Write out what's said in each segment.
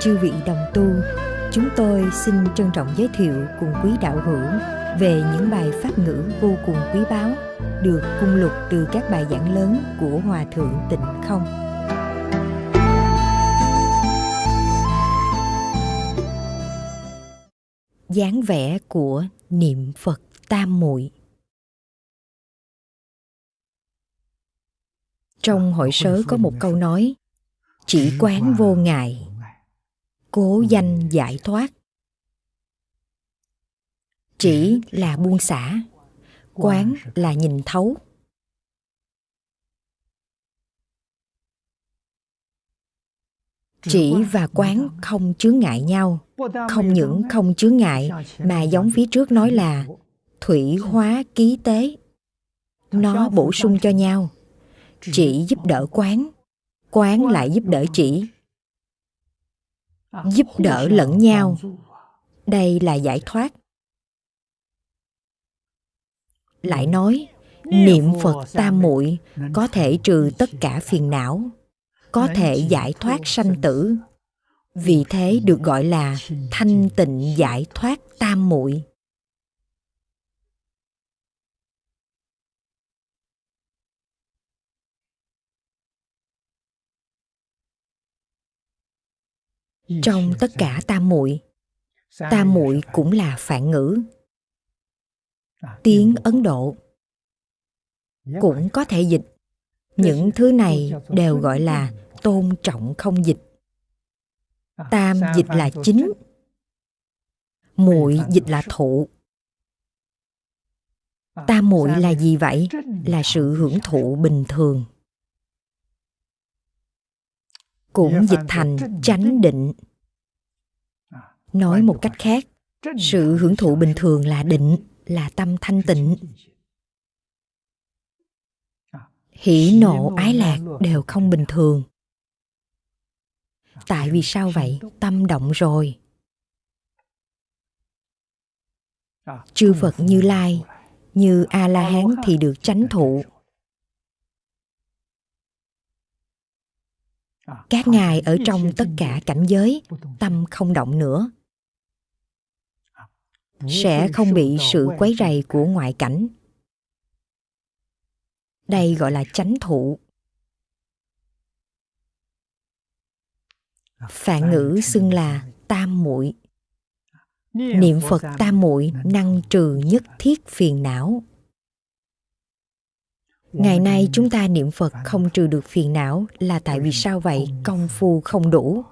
Chư vị đồng tu, chúng tôi xin trân trọng giới thiệu cùng quý đạo hữu về những bài pháp ngữ vô cùng quý báu được cung lục từ các bài giảng lớn của Hòa Thượng Tịnh Không. dáng vẻ của niệm Phật Tam Muội Trong hội sớ có một câu nói Chỉ quán vô ngại Cố danh giải thoát. Chỉ là buông xả, Quán là nhìn thấu. Chỉ và quán không chướng ngại nhau, không những không chướng ngại mà giống phía trước nói là thủy hóa ký tế. Nó bổ sung cho nhau, chỉ giúp đỡ quán quán lại giúp đỡ chỉ giúp đỡ lẫn nhau. Đây là giải thoát. Lại nói, niệm phật tam muội có thể trừ tất cả phiền não, có thể giải thoát sanh tử. Vì thế được gọi là thanh tịnh giải thoát tam muội. Trong tất cả tam muội tam muội cũng là phản ngữ. Tiếng ấn độ cũng có thể dịch. Những thứ này đều gọi là tôn trọng không dịch. Tam dịch là chính muội dịch là thụ. Tam muội là gì vậy? Là sự hưởng thụ bình thường cũng dịch thành chánh định. Nói một cách khác sự hưởng thụ bình thường là định là tâm thanh tịnh. hỉ nộ ái lạc đều không bình thường. Tại vì sao vậy? tâm động rồi. Chư phật như lai như a la hán thì được. chánh thụ các ngài ở trong tất cả cảnh giới tâm không động nữa. Sẽ không bị sự quấy rầy của ngoại cảnh. Đây gọi là chánh thụ. Phạn ngữ xưng là tam muội. Niệm phật tam muội năng trừ nhất thiết phiền não ngày nay chúng ta niệm phật không trừ được phiền não là tại vì sao vậy? Công phu không đủ.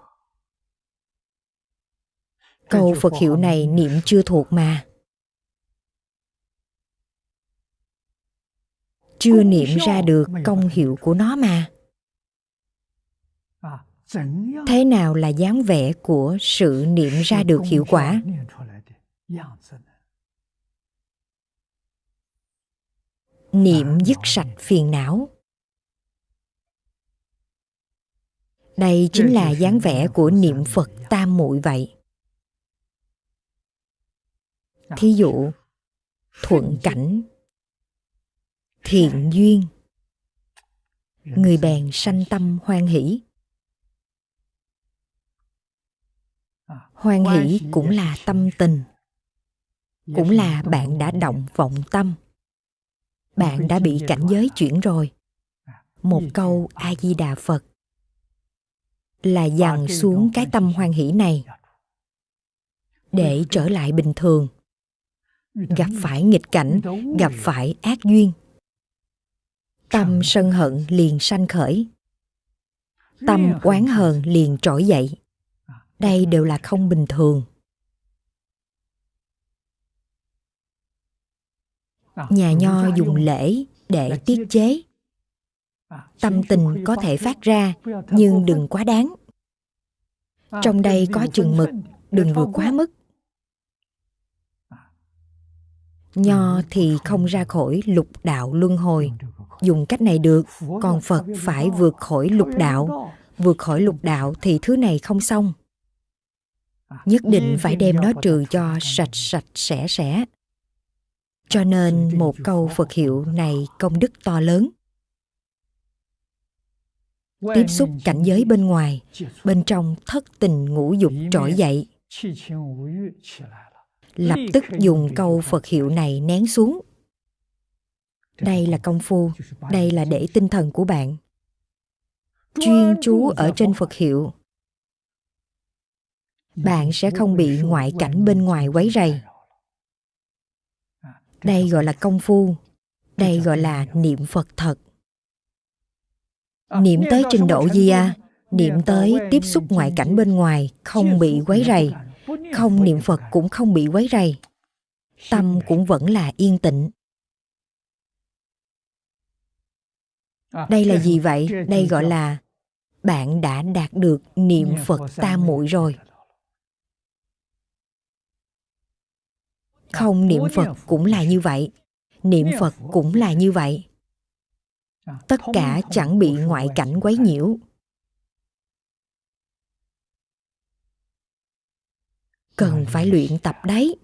Câu phật hiệu này niệm chưa thuộc mà. Chưa niệm ra được công hiệu của nó mà. Thế nào là dáng vẻ của sự niệm ra được hiệu quả? Niệm dứt sạch phiền não. Đây chính là dáng vẻ của niệm phật tam muội vậy. Thí dụ, thuận cảnh, thiện duyên, người bèn sanh tâm hoan hỷ. Hoan hỷ cũng là tâm tình, cũng là bạn đã động vọng tâm bạn đã bị cảnh giới chuyển rồi. Một câu a di đà phật là dằn xuống cái tâm hoan hỷ này để trở lại bình thường. Gặp phải nghịch cảnh, gặp phải ác duyên. Tâm sân hận liền sanh khởi. Tâm oán hờn liền trỗi dậy. Đây đều là không bình thường. Nhà nho dùng lễ để tiết chế. tâm tình có thể phát ra nhưng đừng quá đáng. Trong đây có chừng mực đừng vượt quá mức. Nho thì không ra khỏi lục đạo luân hồi. Dùng cách này được còn phật phải vượt khỏi lục đạo. Vượt khỏi lục đạo thì thứ này không xong. Nhất định phải đem nó trừ cho sạch sạch sẽ sẽ cho nên một câu phật hiệu này công đức to lớn. Tiếp xúc cảnh giới bên ngoài bên trong thất tình ngũ dục trỗi dậy. Lập tức dùng câu phật hiệu này nén xuống. Đây là công phu đây là để tinh thần của bạn. Chuyên chú ở trên phật. Hiệu. Bạn sẽ không bị ngoại cảnh bên ngoài quấy rầy đây gọi là công phu. Đây gọi là niệm phật thật. Niệm tới trình độ gì à niệm tới tiếp xúc ngoại cảnh bên ngoài không bị quấy rầy. không niệm phật cũng không bị quấy rầy. Tâm cũng vẫn là yên tĩnh. Đây là gì vậy? đây gọi là bạn đã đạt được niệm phật tam muội rồi không niệm phật cũng là như vậy. Niệm phật cũng là như vậy. Tất cả chẳng bị ngoại cảnh quấy nhiễu. Cần phải luyện tập đấy.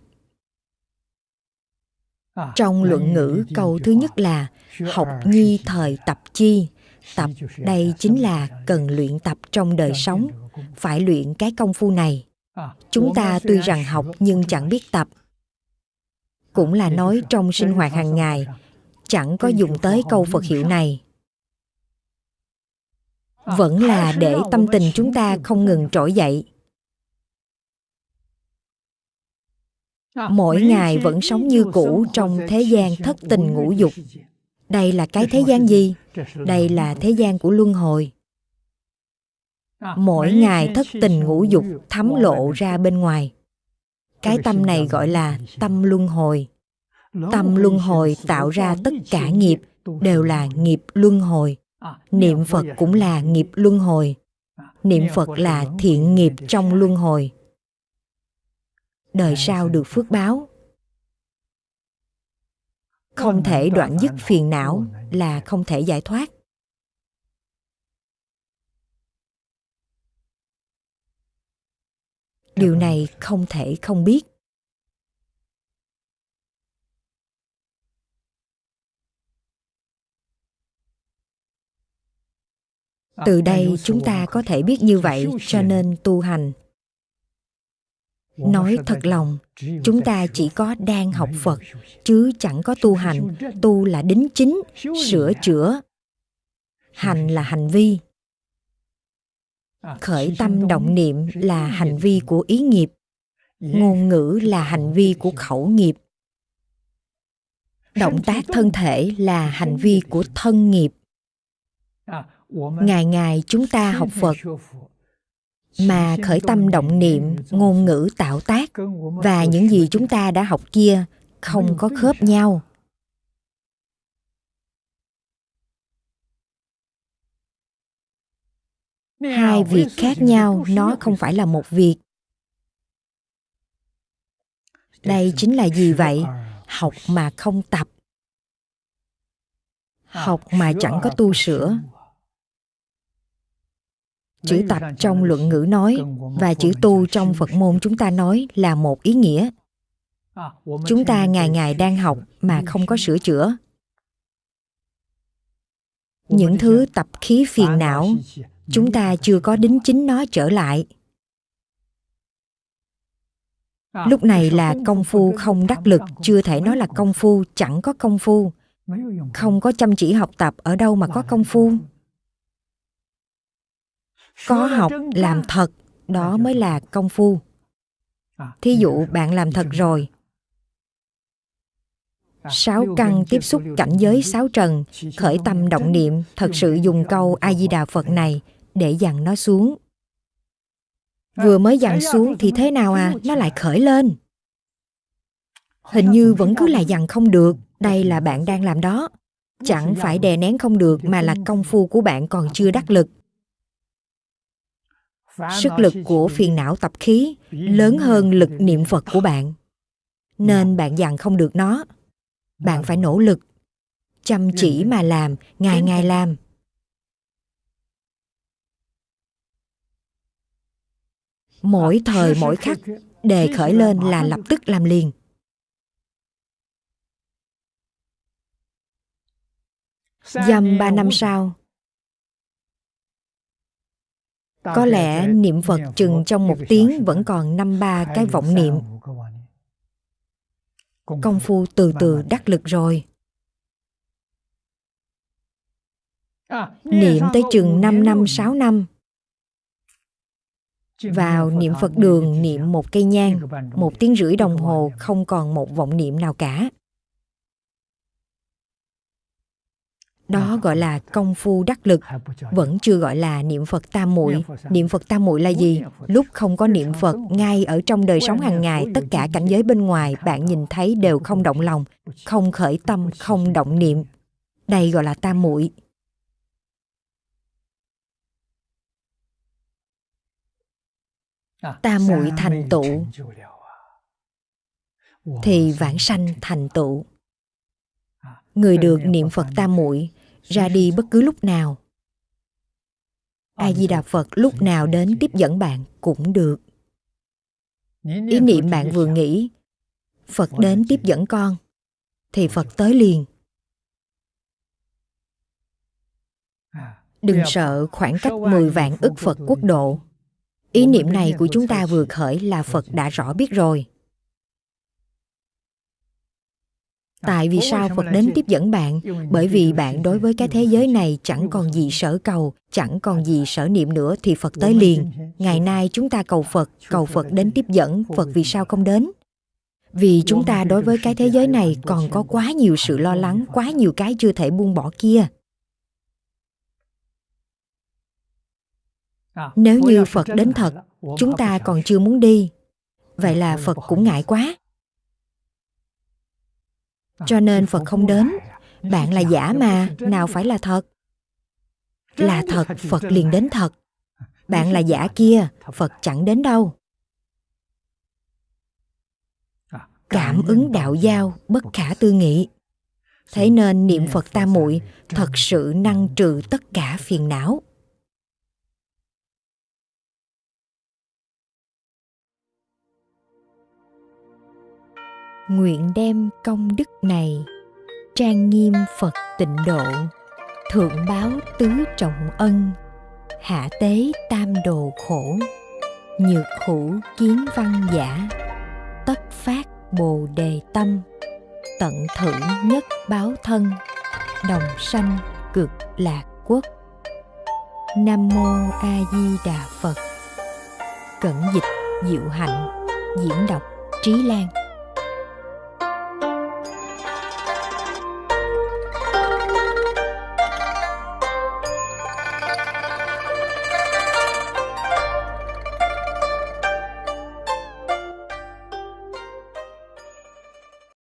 Trong luận ngữ câu thứ nhất là học nhi thời tập chi. Tập đây chính là cần luyện tập trong đời sống. phải luyện cái công phu này. Chúng ta tuy rằng học nhưng chẳng biết tập cũng là nói trong sinh hoạt hàng ngày chẳng có dùng tới câu phật hiệu này. Vẫn là để tâm tình chúng ta không ngừng trỗi dậy. Mỗi ngày vẫn sống như cũ trong thế gian thất tình ngũ dục. đây là cái thế gian gì? đây là thế gian của luân hồi. Mỗi ngày thất tình ngũ dục thấm lộ ra bên ngoài cái tâm này gọi là tâm luân hồi. Tâm luân hồi tạo ra tất cả nghiệp đều là nghiệp luân hồi. Niệm phật cũng là nghiệp luân hồi. Niệm phật là thiện nghiệp trong luân hồi. Đời sau được phước báo. Không thể đoạn dứt phiền não là không thể giải thoát. Điều này không thể không biết. Từ đây chúng ta có thể biết như vậy, cho nên tu hành. Nói thật lòng, chúng ta chỉ có đang học phật, chứ chẳng có tu hành. Tu là đính chính, sửa chữa. Hành là hành vi khởi tâm động niệm là hành vi của ý nghiệp. Ngôn ngữ là hành vi của khẩu nghiệp. Động tác thân thể là hành vi của thân nghiệp. Ngày ngày chúng ta học phật mà khởi tâm động niệm ngôn ngữ tạo tác và những gì chúng ta đã học kia không có khớp nhau hai việc khác nhau nó không phải là một việc. Đây chính là gì vậy? học mà không tập. Học mà chẳng có tu sửa. chữ tập trong luận ngữ nói và chữ tu trong phật môn chúng ta nói là một ý nghĩa. Chúng ta ngày ngày đang học mà không có sửa chữa. Những thứ tập khí phiền não chúng ta chưa có đính chính nó trở lại. Lúc này là công phu không đắc lực, chưa thể nói là công phu, chẳng có công phu. Không có chăm chỉ học tập ở đâu mà có công phu. Có học làm thật, đó mới là công phu. Thí dụ bạn làm thật rồi. Sáu căn tiếp xúc cảnh giới sáu trần, khởi tâm động niệm, thật sự dùng câu a di đà phật này để dằn nó xuống. Vừa mới dằn xuống thì thế nào à? Nó lại khởi lên. Hình như vẫn cứ là dằn không được. Đây là bạn đang làm đó. Chẳng phải đè nén không được mà là công phu của bạn còn chưa đắc lực. Sức lực của phiền não tập khí lớn hơn lực niệm phật của bạn. Nên bạn dằn không được nó. Bạn phải nỗ lực. Chăm chỉ mà làm, ngày ngày làm. Mỗi thời, mỗi khắc, đề khởi lên là lập tức làm liền. Dăm ba năm sau. Có lẽ niệm phật chừng trong một tiếng vẫn còn năm ba cái vọng niệm. Công phu từ từ đắc lực rồi. Niệm tới chừng 5 năm 6 năm vào niệm Phật đường niệm một cây nhang, một tiếng rưỡi đồng hồ không còn một vọng niệm nào cả. Đó gọi là công phu đắc lực, vẫn chưa gọi là niệm Phật tam muội. Niệm Phật tam muội là gì? Lúc không có niệm Phật, ngay ở trong đời sống hàng ngày, tất cả cảnh giới bên ngoài bạn nhìn thấy đều không động lòng, không khởi tâm, không động niệm. Đây gọi là tam muội. Tam muội thành tựu. thì vãng sanh thành tựu? người được niệm phật tam muội ra đi bất cứ lúc nào. A di đà phật lúc nào đến tiếp dẫn bạn cũng được. Ý niệm bạn vừa nghĩ phật đến tiếp dẫn con thì phật tới liền. Đừng sợ khoảng cách 10 vạn ức phật quốc độ ý niệm này của chúng ta vừa khởi là phật đã rõ biết rồi. Tại vì sao phật đến tiếp dẫn bạn? Bởi vì bạn đối với cái thế giới này chẳng còn gì sở cầu, chẳng còn gì sở niệm nữa thì phật tới liền. Ngày nay chúng ta cầu phật cầu phật đến tiếp dẫn. Phật vì sao không đến? Vì chúng ta đối với cái thế giới này còn có quá nhiều sự lo lắng, quá nhiều cái chưa thể buông bỏ kia. Nếu như phật đến thật chúng ta còn chưa muốn đi. Vậy là phật cũng ngại quá. Cho nên phật không đến. bạn là giả mà nào phải là thật? Là thật phật liền đến thật. Bạn là giả kia phật chẳng đến đâu. Cảm ứng đạo giao bất khả tư nghị. Thế nên niệm phật tam muội thật sự năng trừ tất cả phiền não nguyện đem công đức này trang nghiêm phật tịnh độ, thượng báo tứ trọng ân, hạ tế tam đồ khổ, nhược hữu kiến văn giả, tất phát bồ đề tâm, tận thử nhất báo thân, đồng sanh cực lạc quốc. Nam mô a di đà phật. Cẩn dịch diệu hạnh, diễn đọc trí lan.